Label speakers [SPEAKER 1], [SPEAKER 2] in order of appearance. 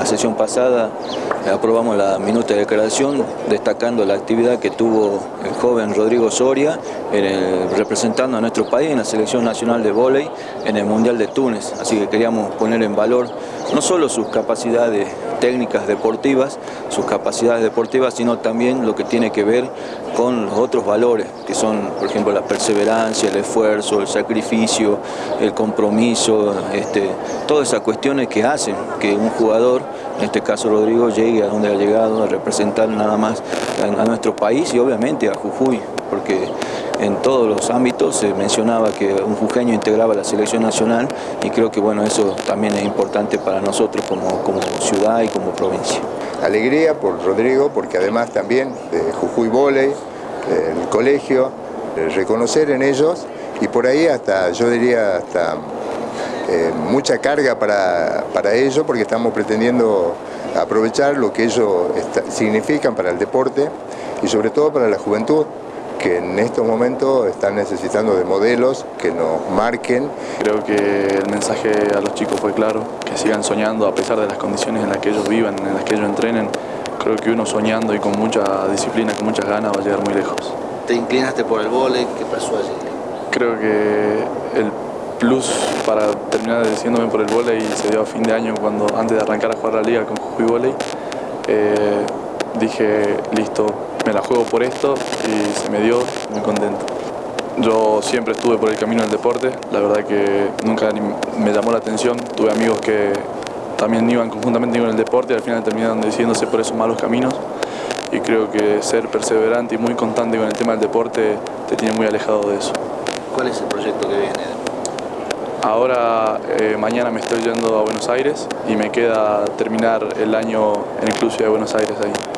[SPEAKER 1] la sesión pasada aprobamos la minuta de declaración destacando la actividad que tuvo el joven Rodrigo Soria representando a nuestro país en la selección nacional de vóley en el Mundial de Túnez. Así que queríamos poner en valor no solo sus capacidades técnicas deportivas, sus capacidades deportivas, sino también lo que tiene que ver con los otros valores, que son, por ejemplo, la perseverancia, el esfuerzo, el sacrificio, el compromiso, este, todas esas cuestiones que hacen que un jugador, en este caso Rodrigo, llegue a donde ha llegado a representar nada más a, nuestro país y obviamente a Jujuy, porque en todos los ámbitos se mencionaba que un jujeño integraba la selección nacional y creo que bueno, eso también es importante para nosotros como, como ciudad y como provincia.
[SPEAKER 2] Alegría por Rodrigo, porque además también de Jujuy Voley, el colegio, reconocer en ellos y por ahí hasta, yo diría hasta eh, mucha carga para, para ello porque estamos pretendiendo aprovechar lo que ellos significan para el deporte y sobre todo para la juventud que en estos momentos están necesitando de modelos que nos marquen.
[SPEAKER 3] Creo que el mensaje a los chicos fue claro, que sigan soñando a pesar de las condiciones en las que ellos vivan, en las que ellos entrenen. Creo que uno soñando y con mucha disciplina, con muchas ganas va a llegar muy lejos.
[SPEAKER 4] ¿Te inclinaste por el vóley? ¿Qué pasó allí?
[SPEAKER 3] Creo que el plus para terminar decidiéndome por el vóley se dio a fin de año cuando antes de arrancar a jugar la liga con Jujuy Vóley. Eh, dije, listo, me la juego por esto y se me dio, muy contento. Yo siempre estuve por el camino del deporte, la verdad que nunca me llamó la atención, tuve amigos que también iban conjuntamente con el deporte y al final terminaron decidiéndose por esos malos caminos y creo que ser perseverante y muy constante con el tema del deporte te tiene muy alejado de eso.
[SPEAKER 4] ¿Cuál es el proyecto que viene?
[SPEAKER 3] Ahora, eh, mañana me estoy yendo a Buenos Aires y me queda terminar el año en el Club de Buenos Aires ahí.